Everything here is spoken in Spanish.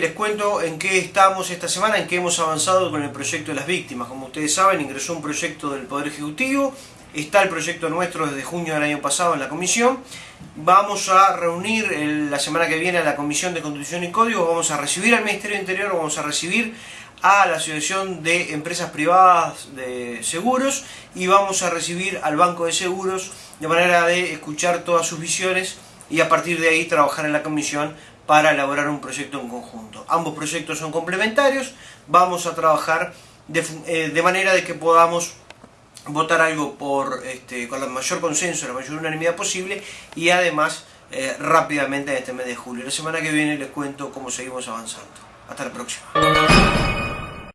les cuento en qué estamos esta semana, en qué hemos avanzado con el proyecto de las víctimas. Como ustedes saben, ingresó un proyecto del Poder Ejecutivo, está el proyecto nuestro desde junio del año pasado en la comisión. Vamos a reunir la semana que viene a la Comisión de Constitución y Código, vamos a recibir al Ministerio del Interior, vamos a recibir a la Asociación de Empresas Privadas de Seguros y vamos a recibir al Banco de Seguros de manera de escuchar todas sus visiones y a partir de ahí trabajar en la comisión para elaborar un proyecto en conjunto. Ambos proyectos son complementarios, vamos a trabajar de, eh, manera de que podamos votar algo por, este, con el mayor consenso, la mayor unanimidad posible y además eh, rápidamente en este mes de julio. La semana que viene les cuento cómo seguimos avanzando. Hasta la próxima.